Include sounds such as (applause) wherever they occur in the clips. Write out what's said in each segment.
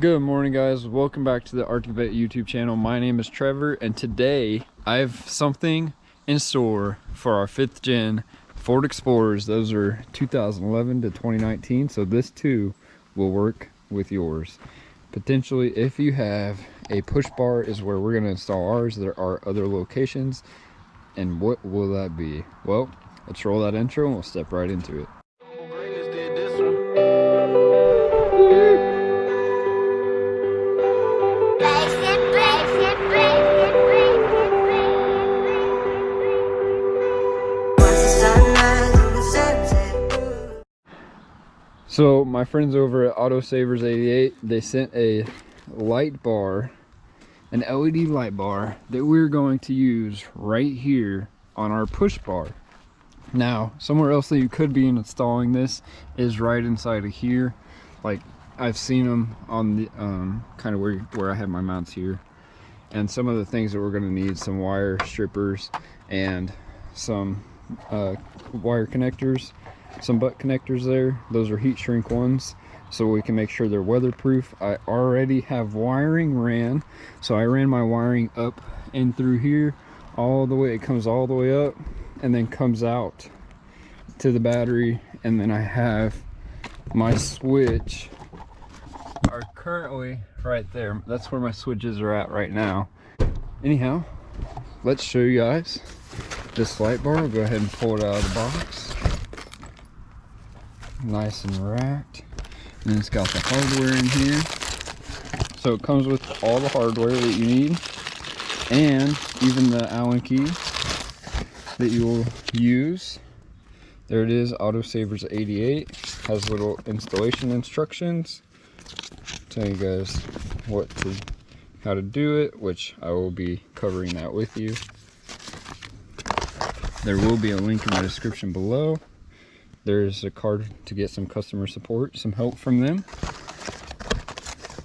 Good morning guys, welcome back to the Arctic Vet YouTube channel. My name is Trevor and today I have something in store for our fifth gen Ford Explorers. Those are 2011 to 2019, so this too will work with yours. Potentially if you have a push bar is where we're gonna install ours. There are other locations and what will that be? Well, let's roll that intro and we'll step right into it. My friends over at Autosavers 88, they sent a light bar, an LED light bar that we're going to use right here on our push bar. Now, somewhere else that you could be installing this is right inside of here. Like I've seen them on the um, kind of where, where I have my mounts here. And some of the things that we're gonna need, some wire strippers and some uh, wire connectors some butt connectors there. Those are heat shrink ones so we can make sure they're weatherproof. I already have wiring ran so i ran my wiring up and through here all the way it comes all the way up and then comes out to the battery and then i have my switch. Are currently right there that's where my switches are at right now. Anyhow let's show you guys this light bar. I'll go ahead and pull it out of the box nice and racked. And it's got the hardware in here. So it comes with all the hardware that you need and even the allen key that you will use. There it is autosavers 88 has little installation instructions. Tell you guys what to how to do it which i will be covering that with you. There will be a link in the description below there's a card to get some customer support some help from them.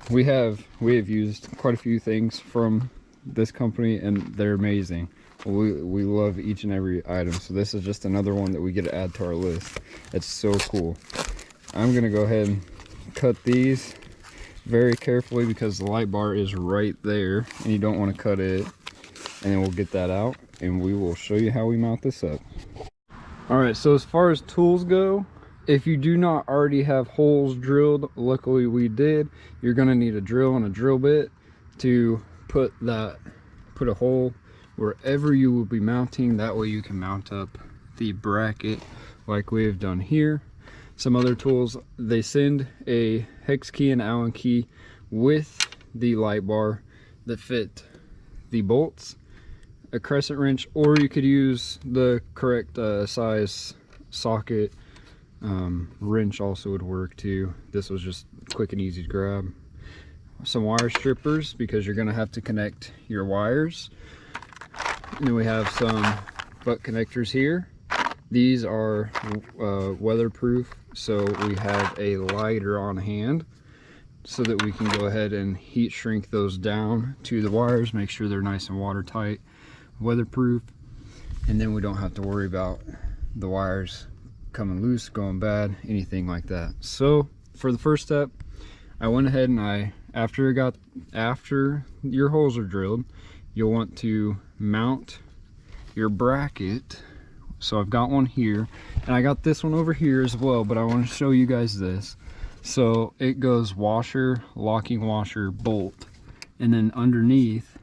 We have we have used quite a few things from this company and they're amazing. We we love each and every item. So this is just another one that we get to add to our list. It's so cool. I'm gonna go ahead and cut these very carefully because the light bar is right there and you don't want to cut it. And then we'll get that out and we will show you how we mount this up all right so as far as tools go if you do not already have holes drilled luckily we did you're going to need a drill and a drill bit to put that put a hole wherever you will be mounting. That way you can mount up the bracket like we have done here. Some other tools they send a hex key and allen key with the light bar that fit the bolts a crescent wrench or you could use the correct uh, size socket. Um, wrench also would work too. This was just quick and easy to grab. Some wire strippers because you're going to have to connect your wires. And then we have some butt connectors here. These are uh, weatherproof so we have a lighter on hand so that we can go ahead and heat shrink those down to the wires make sure they're nice and watertight weatherproof and then we don't have to worry about the wires coming loose going bad anything like that. So for the first step i went ahead and i after it got after your holes are drilled you'll want to mount your bracket. So i've got one here and i got this one over here as well but i want to show you guys this. So it goes washer locking washer bolt and then underneath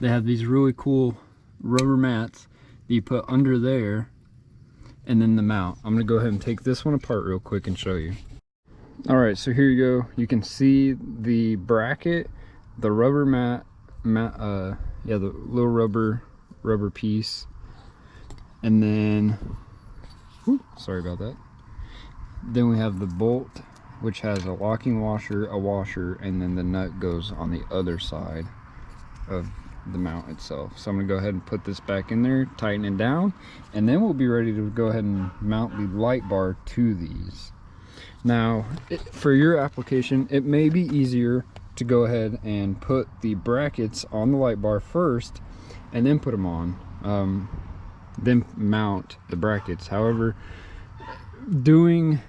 they have these really cool rubber mats that you put under there and then the mount. I'm gonna go ahead and take this one apart real quick and show you. All right, so here you go. You can see the bracket, the rubber mat, mat uh, yeah, the little rubber, rubber piece. And then, whew, sorry about that. Then we have the bolt, which has a locking washer, a washer, and then the nut goes on the other side of the mount itself. So I'm gonna go ahead and put this back in there, tighten it down, and then we'll be ready to go ahead and mount the light bar to these. Now, it, for your application, it may be easier to go ahead and put the brackets on the light bar first and then put them on, um, then mount the brackets. However, doing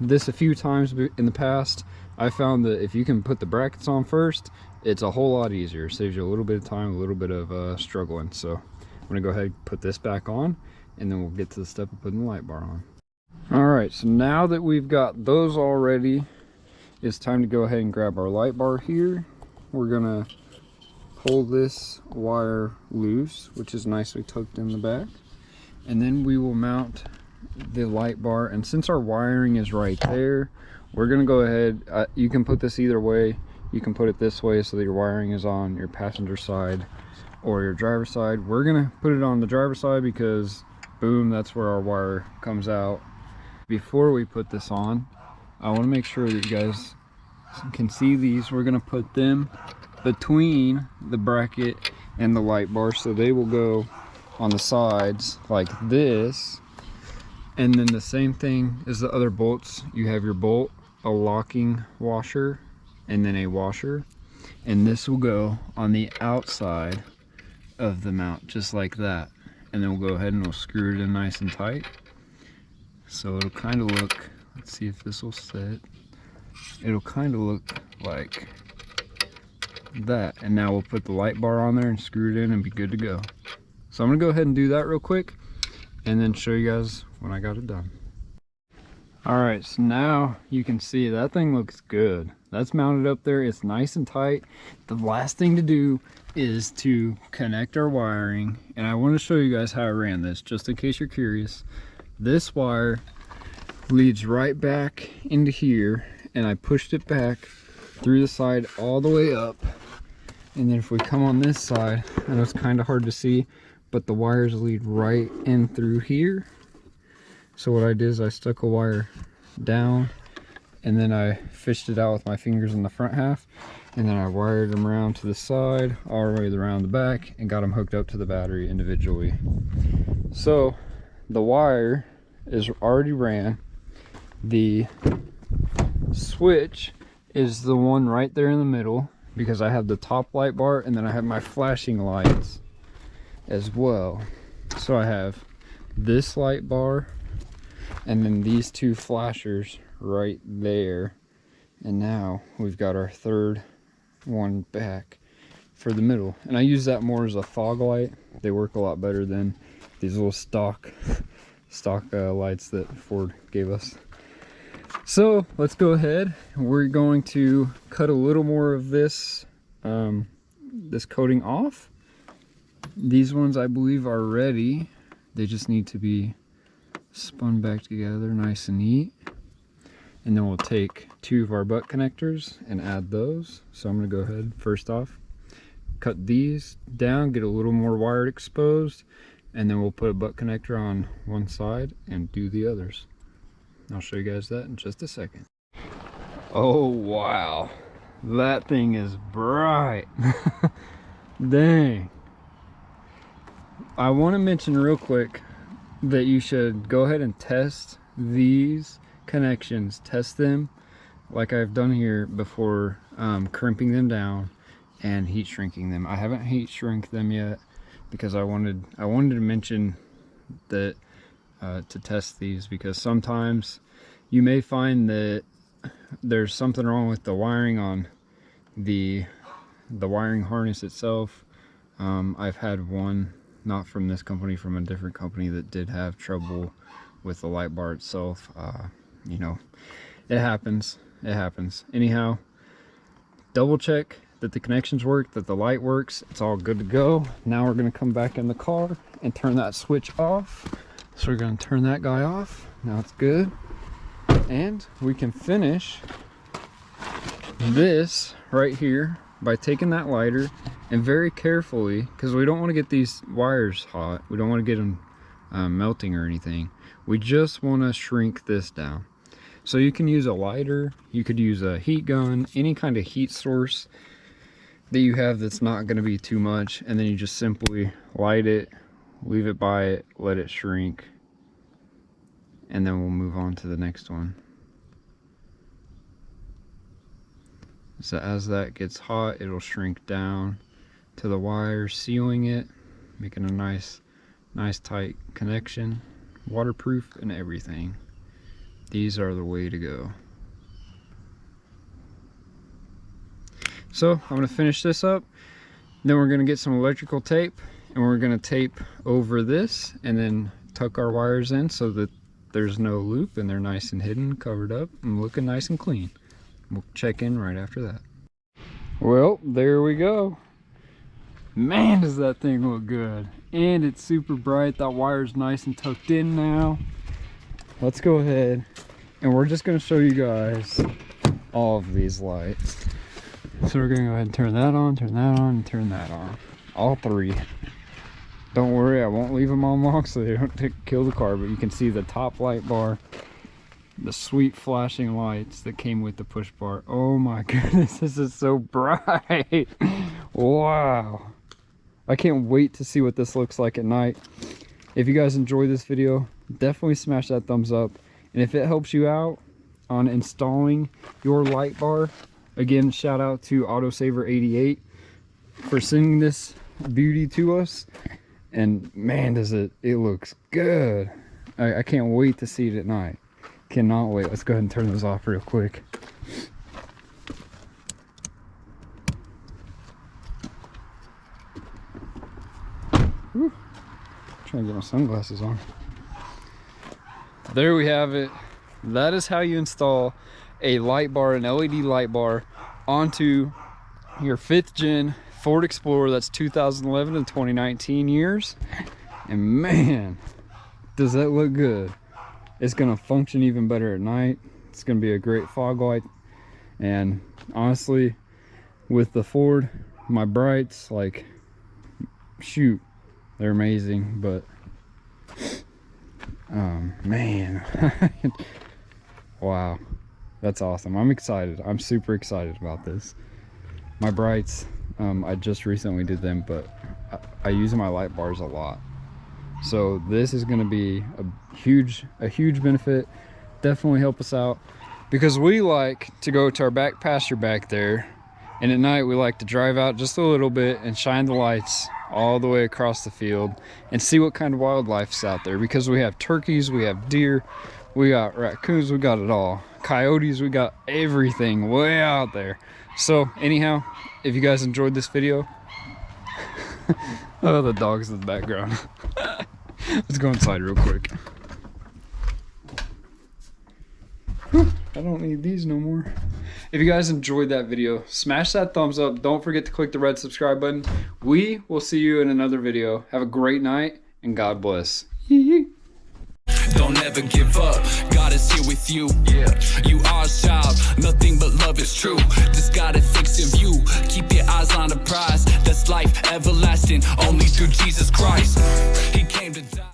this a few times in the past, I found that if you can put the brackets on first, it's a whole lot easier. Saves you a little bit of time, a little bit of uh, struggling. So I'm gonna go ahead and put this back on and then we'll get to the step of putting the light bar on. All right, so now that we've got those all ready, it's time to go ahead and grab our light bar here. We're gonna pull this wire loose, which is nicely tucked in the back. And then we will mount the light bar. And since our wiring is right there, we're gonna go ahead, uh, you can put this either way. You can put it this way so that your wiring is on your passenger side or your driver side. We're gonna put it on the driver side because boom, that's where our wire comes out. Before we put this on, I wanna make sure that you guys can see these. We're gonna put them between the bracket and the light bar so they will go on the sides like this and then the same thing as the other bolts you have your bolt a locking washer and then a washer. And this will go on the outside of the mount just like that. And then we'll go ahead and we'll screw it in nice and tight. So it'll kind of look let's see if this will sit. It'll kind of look like that. And now we'll put the light bar on there and screw it in and be good to go. So i'm gonna go ahead and do that real quick and then show you guys when i got it done all right so now you can see that thing looks good. That's mounted up there. It's nice and tight. The last thing to do is to connect our wiring and i want to show you guys how i ran this just in case you're curious. This wire leads right back into here and i pushed it back through the side all the way up. And then if we come on this side i know it's kind of hard to see but the wires lead right in through here so what i did is i stuck a wire down and then i fished it out with my fingers in the front half and then i wired them around to the side all the way around the back and got them hooked up to the battery individually so the wire is already ran the switch is the one right there in the middle because I have the top light bar and then I have my flashing lights as well. So I have this light bar and then these two flashers right there. And now we've got our third one back for the middle. And I use that more as a fog light. They work a lot better than these little stock (laughs) stock uh, lights that Ford gave us. So let's go ahead. We're going to cut a little more of this, um, this coating off. These ones I believe are ready. They just need to be spun back together nice and neat. And then we'll take two of our butt connectors and add those. So I'm gonna go ahead first off, cut these down, get a little more wired exposed, and then we'll put a butt connector on one side and do the others. I'll show you guys that in just a second. Oh, wow. That thing is bright. (laughs) Dang. I want to mention real quick that you should go ahead and test these connections. Test them like I've done here before um, crimping them down and heat shrinking them. I haven't heat shrink them yet because I wanted I wanted to mention that uh, to test these because sometimes you may find that there's something wrong with the wiring on the the wiring harness itself um, I've had one not from this company from a different company that did have trouble with the light bar itself. Uh, you know it happens. It happens. Anyhow double check that the connections work that the light works. It's all good to go. Now we're going to come back in the car and turn that switch off. So we're going to turn that guy off. Now it's good. And we can finish this right here by taking that lighter and very carefully because we don't want to get these wires hot. We don't want to get them um, melting or anything. We just want to shrink this down. So you can use a lighter you could use a heat gun any kind of heat source that you have that's not going to be too much and then you just simply light it leave it by it let it shrink and then we'll move on to the next one so as that gets hot it'll shrink down to the wire sealing it making a nice nice tight connection waterproof and everything these are the way to go So I'm gonna finish this up. Then we're gonna get some electrical tape and we're gonna tape over this and then tuck our wires in so that there's no loop and they're nice and hidden, covered up and looking nice and clean. We'll check in right after that. Well, there we go. Man, does that thing look good. And it's super bright. That wire's nice and tucked in now. Let's go ahead and we're just gonna show you guys all of these lights. So we're gonna go ahead and turn that on, turn that on, and turn that on. All three. Don't worry, I won't leave them on long so they don't (laughs) kill the car, but you can see the top light bar, the sweet flashing lights that came with the push bar. Oh my (laughs) goodness, this is so bright. (laughs) wow. I can't wait to see what this looks like at night. If you guys enjoy this video, definitely smash that thumbs up. And if it helps you out on installing your light bar, again, shout out to Autosaver88 for sending this beauty to us. And man, does it, it looks good. I, I can't wait to see it at night. Cannot wait. Let's go ahead and turn those off real quick. Whew. Trying to get my sunglasses on. There we have it. That is how you install a light bar, an LED light bar onto your fifth gen Ford Explorer. That's 2011 to 2019 years. And man, does that look good. It's gonna function even better at night. It's gonna be a great fog light. And honestly, with the Ford, my brights, like, shoot, they're amazing, but um man. (laughs) Wow. That's awesome. I'm excited. I'm super excited about this. My brights um i just recently did them but I, I use my light bars a lot so this is going to be a huge a huge benefit. Definitely help us out. Because we like to go to our back pasture back there. And at night we like to drive out just a little bit and shine the lights all the way across the field and see what kind of wildlife's out there. Because we have turkeys we have deer we got raccoons we got it all. Coyotes we got everything way out there. So anyhow if you guys enjoyed this video (laughs) oh the dogs in the background (laughs) let's go inside real quick I don't need these no more if you guys enjoyed that video, smash that thumbs up. Don't forget to click the red subscribe button. We will see you in another video. Have a great night and God bless. (laughs) Don't ever give up, God is here with you. Yeah, you are a child, nothing but love is true. Just gotta fix your view, keep your eyes on the prize. That's life everlasting, only through Jesus Christ. He came to die